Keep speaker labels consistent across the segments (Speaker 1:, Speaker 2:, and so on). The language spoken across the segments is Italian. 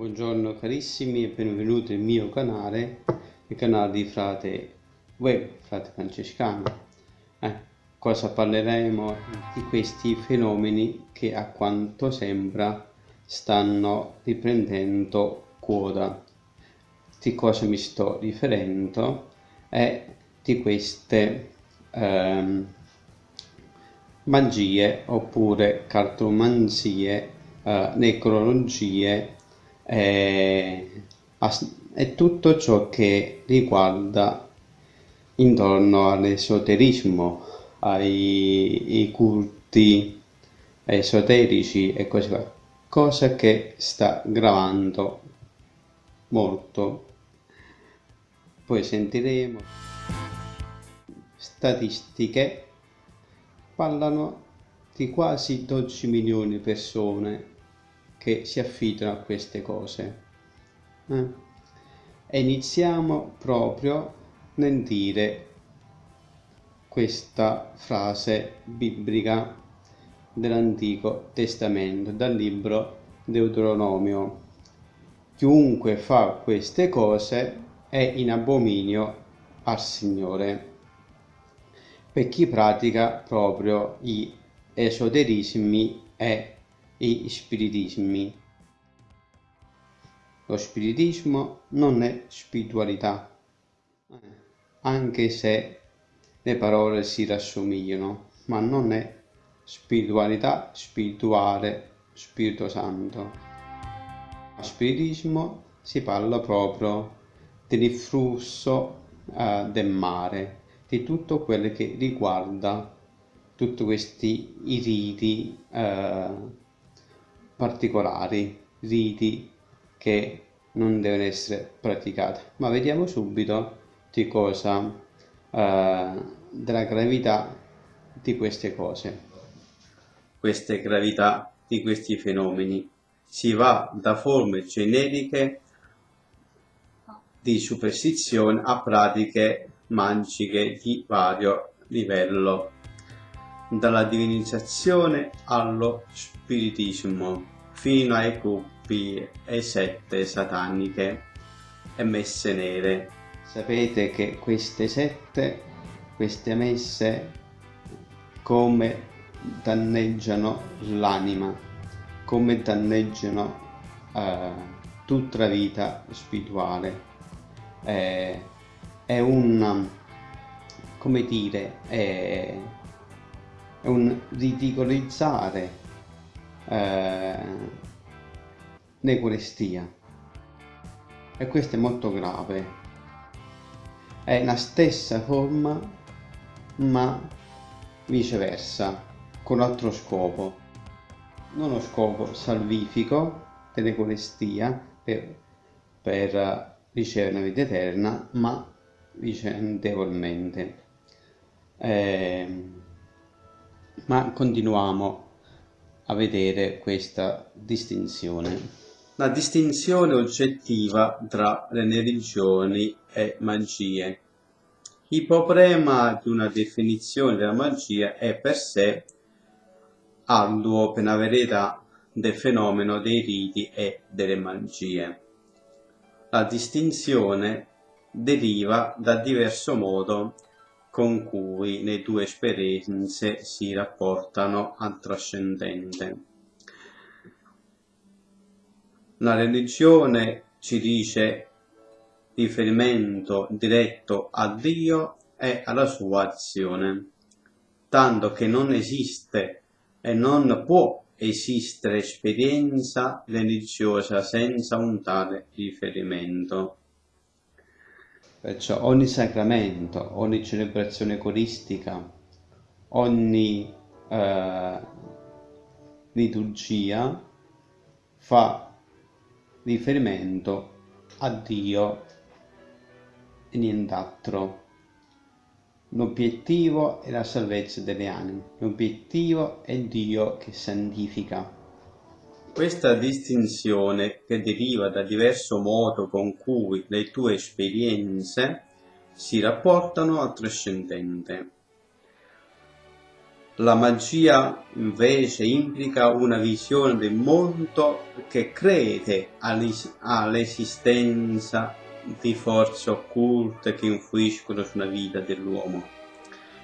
Speaker 1: Buongiorno carissimi e benvenuti nel mio canale, il canale di Frate Web, Frate Francescano. Eh, cosa parleremo di questi fenomeni che a quanto sembra stanno riprendendo quota. Di cosa mi sto riferendo? È di queste ehm, magie oppure cartomanzie, eh, necrologie e, e tutto ciò che riguarda intorno all'esoterismo, ai, culti esoterici e così via, cosa che sta gravando molto. Poi sentiremo. Statistiche. Parlano di quasi 12 milioni di persone che si affidano a queste cose. Eh? E iniziamo proprio nel dire questa frase biblica dell'Antico Testamento, dal libro Deuteronomio. Chiunque fa queste cose è in abominio al Signore. Per chi pratica proprio gli esoterismi e e spiritismi. Lo spiritismo non è spiritualità, anche se le parole si rassomigliano, ma non è spiritualità spirituale, Spirito Santo. A spiritismo si parla proprio del flusso eh, del mare, di tutto quello che riguarda tutti questi riti eh, particolari, riti che non devono essere praticati. Ma vediamo subito di cosa, eh, della gravità di queste cose. Queste gravità di questi fenomeni. Si va da forme generiche di superstizione a pratiche magiche di vario livello dalla divinizzazione allo spiritismo fino ai gruppi e sette sataniche e messe nere. Sapete che queste sette, queste messe, come danneggiano l'anima, come danneggiano eh, tutta la vita spirituale. Eh, è un, come dire, è, un ridicolizzare eh, necurestia e questo è molto grave. È la stessa forma ma viceversa con altro scopo. Non lo scopo salvifico per necurestia per, per ricevere la vita eterna ma vicendevolmente. Eh, ma continuiamo a vedere questa distinzione. La distinzione oggettiva tra le religioni e magie. Il problema di una definizione della magia è per sé arduo per la verità del fenomeno dei riti e delle magie. La distinzione deriva da diverso modo con cui le due esperienze si rapportano al trascendente. La religione ci dice riferimento diretto a Dio e alla sua azione, tanto che non esiste e non può esistere esperienza religiosa senza un tale riferimento. Perciò ogni sacramento, ogni celebrazione coristica, ogni eh, liturgia fa riferimento a Dio e nient'altro. L'obiettivo è la salvezza delle anime, l'obiettivo è Dio che santifica. Questa distinzione, che deriva da diverso modo con cui le tue esperienze si rapportano al trascendente. La magia invece implica una visione del mondo che crede all'esistenza di forze occulte che influiscono sulla vita dell'uomo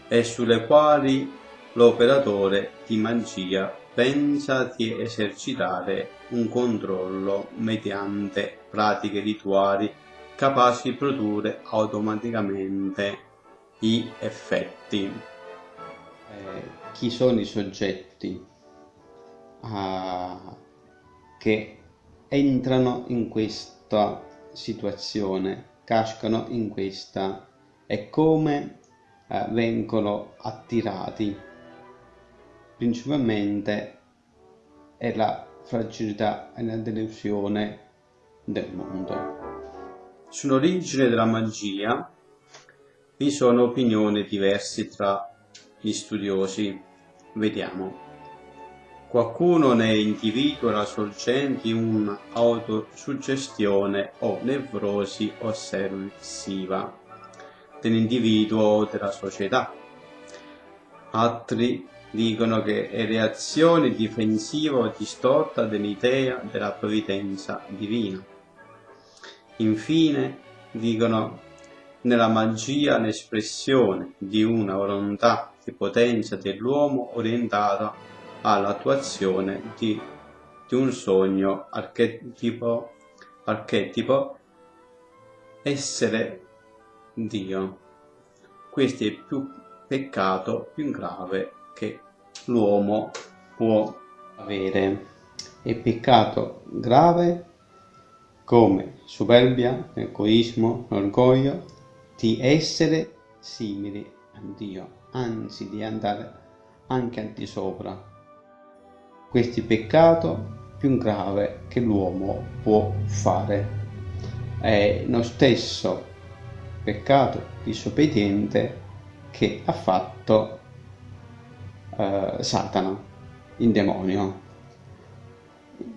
Speaker 1: e sulle quali l'operatore di magia pensa di esercitare un controllo mediante pratiche rituali capaci di produrre automaticamente gli effetti. Eh, chi sono i soggetti uh, che entrano in questa situazione, cascano in questa e come uh, vengono attirati principalmente è la fragilità e la delusione del mondo. Sull'origine della magia vi sono opinioni diverse tra gli studiosi. Vediamo. Qualcuno ne individua la sorgente di un'autosuggestione o nevrosi ossessiva dell'individuo o della società. Altri dicono che è reazione difensiva o distorta dell'idea della provvidenza divina. Infine, dicono nella magia l'espressione di una volontà di potenza dell'uomo orientata all'attuazione di, di, un sogno archetipo, archetipo essere Dio. Questo è il più peccato più grave che l'uomo può avere. È peccato grave come superbia, egoismo, orgoglio di essere simili a Dio, anzi di andare anche al di sopra. Questo è il peccato più grave che l'uomo può fare. È lo stesso peccato disobbediente che ha fatto eh, Satana, il demonio,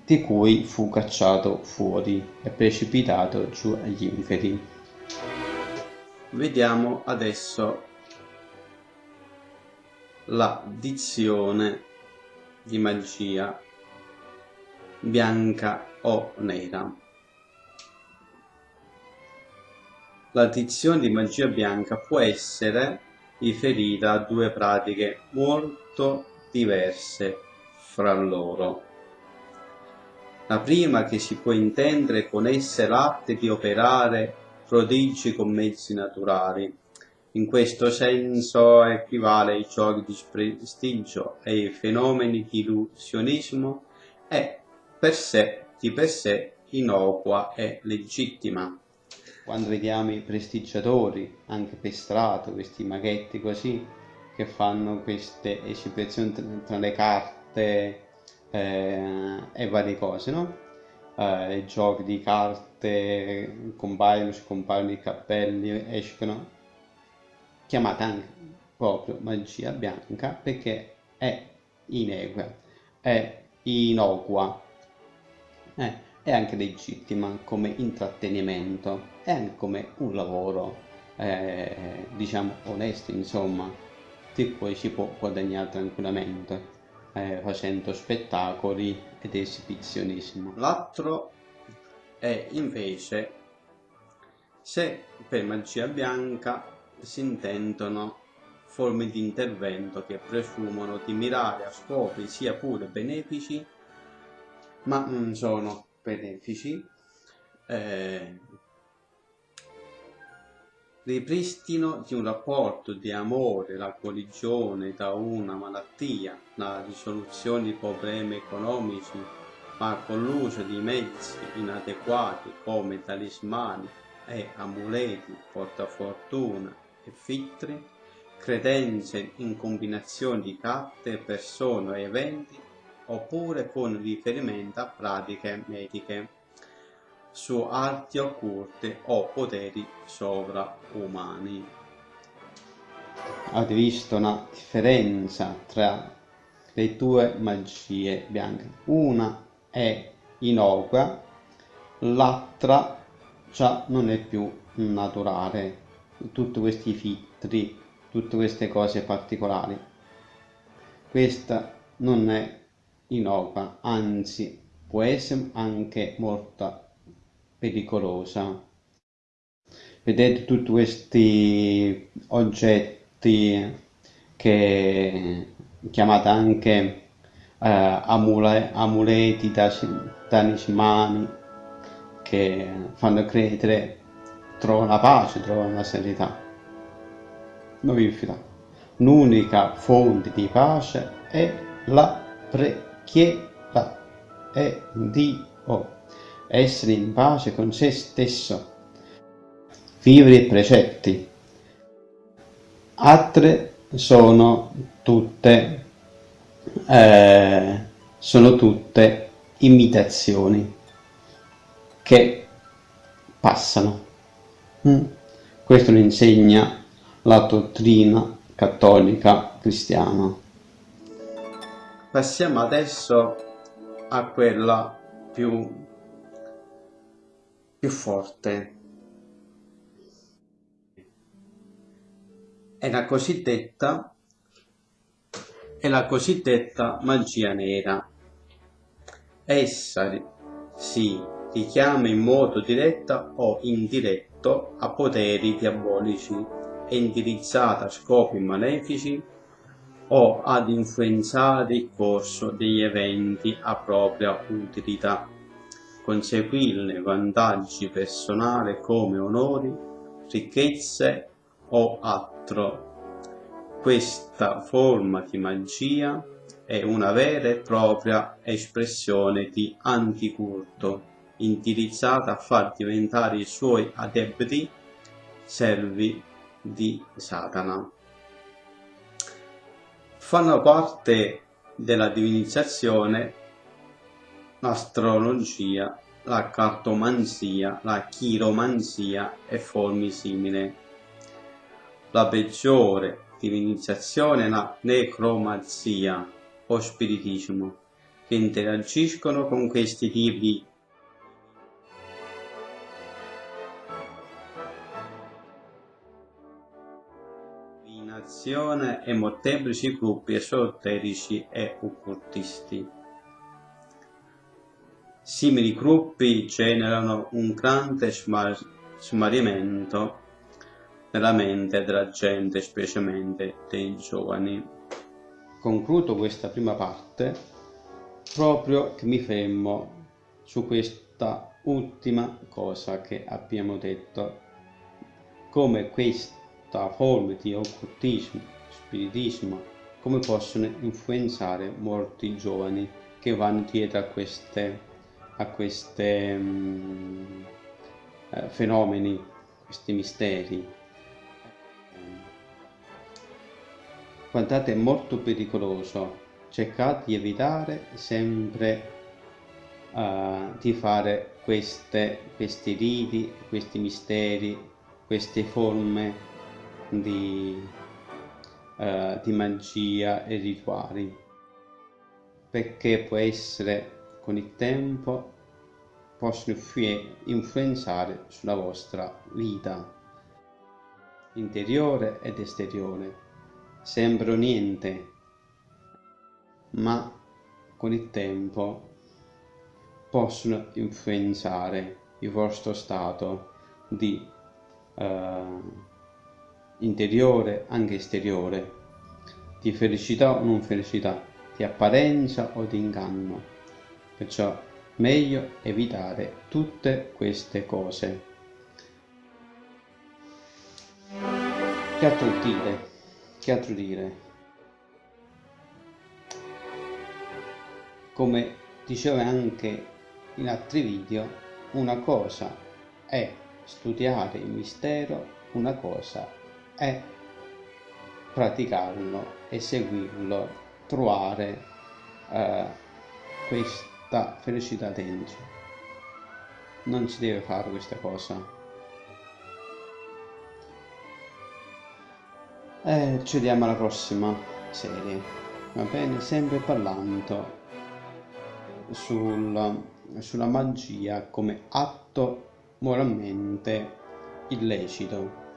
Speaker 1: di cui fu cacciato fuori e precipitato giù agli inferi. Vediamo adesso la dizione di magia bianca o nera. La dizione di magia bianca può essere riferita a due pratiche molto diverse fra loro. La prima che si può intendere con essa l'arte di operare prodigi con mezzi naturali. In questo senso equivale ai giochi di prestigio e ai fenomeni di illusionismo è per sé, di per sé innocua e legittima quando vediamo i prestigiatori, anche per strada, questi maghetti così, che fanno queste esibizioni tra le carte eh, e varie cose, no? Eh, giochi di carte compaiono, scompaiono i cappelli, escono, chiamata anche proprio magia bianca perché è inequa, è innocua. Eh, è anche legittima come intrattenimento e anche come un lavoro eh, diciamo onesto insomma di cui si può guadagnare tranquillamente eh, facendo spettacoli ed esibizionismo. L'altro è invece se per magia bianca si intendono forme di intervento che presumono di mirare a scopi sia pure benefici ma non sono benefici, eh, ripristino di un rapporto di amore, la guarigione da una malattia, la risoluzione di problemi economici, ma con l'uso di mezzi inadeguati come talismani e amuleti, portafortuna e filtri, credenze in combinazioni di carte, persone e eventi oppure con riferimento a pratiche mediche su arti occulte o poteri sovraumani. Avete visto una differenza tra le due magie bianche? Una è innocua, l'altra già non è più naturale. Tutti questi filtri, tutte queste cose particolari questa non è innocua, anzi può essere anche molto pericolosa. Vedete tutti questi oggetti che chiamate anche eh, amule, amuleti, talismani che fanno credere trovano la pace, trovano la serenità. Non vi fidate. L'unica fonte di pace è la preghiera, è Dio, essere in pace con se stesso, vivere i precetti. Altre sono tutte, eh, sono tutte imitazioni che passano. Mm. Questo lo insegna la dottrina cattolica cristiana. Passiamo adesso a quella più, più forte. È la cosiddetta è la cosiddetta magia nera. Essa si richiama in modo diretto o indiretto a poteri diabolici, è indirizzata a scopi malefici o ad influenzare il corso degli eventi a propria utilità, conseguirne vantaggi personali come onori, ricchezze o altro. Questa forma di magia è una vera e propria espressione di anticulto indirizzata a far diventare i suoi adepti servi di Satana. Fanno parte della divinizzazione l'astrologia, la cartomanzia, la chiromanzia e forme simili. La peggiore divinizzazione è la necromanzia o spiritismo, che interagiscono con questi tipi divinazione e molteplici gruppi esoterici e occultisti. Simili gruppi generano un grande smarrimento nella mente della gente, specialmente dei giovani. Concludo questa prima parte proprio che mi fermo su questa ultima cosa che abbiamo detto, come questa forme di occultismo, spiritismo, come possono influenzare molti giovani che vanno dietro a queste, a queste um, fenomeni, questi misteri. Guardate, è molto pericoloso. Cercate di evitare sempre uh, di fare queste, questi riti, questi misteri, queste forme di, uh, di magia e rituali. Perché può essere con il tempo possono influenzare sulla vostra vita interiore ed esteriore. Sembra niente ma con il tempo possono influenzare il vostro stato di uh, interiore anche esteriore, di felicità o non felicità, di apparenza o di inganno. Perciò meglio evitare tutte queste cose. Che altro dire? Che altro dire? Come dicevo anche in altri video, una cosa è studiare il mistero, una cosa è praticarlo, eseguirlo, trovare eh, questa felicità dentro. Non si deve fare questa cosa. E ci vediamo alla prossima serie, va bene? Sempre parlando sul, sulla magia come atto moralmente illecito